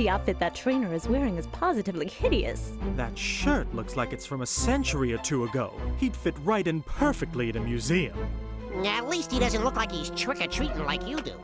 The outfit that trainer is wearing is positively hideous. That shirt looks like it's from a century or two ago. He'd fit right in perfectly at a museum. At least he doesn't look like he's trick-or-treating like you do.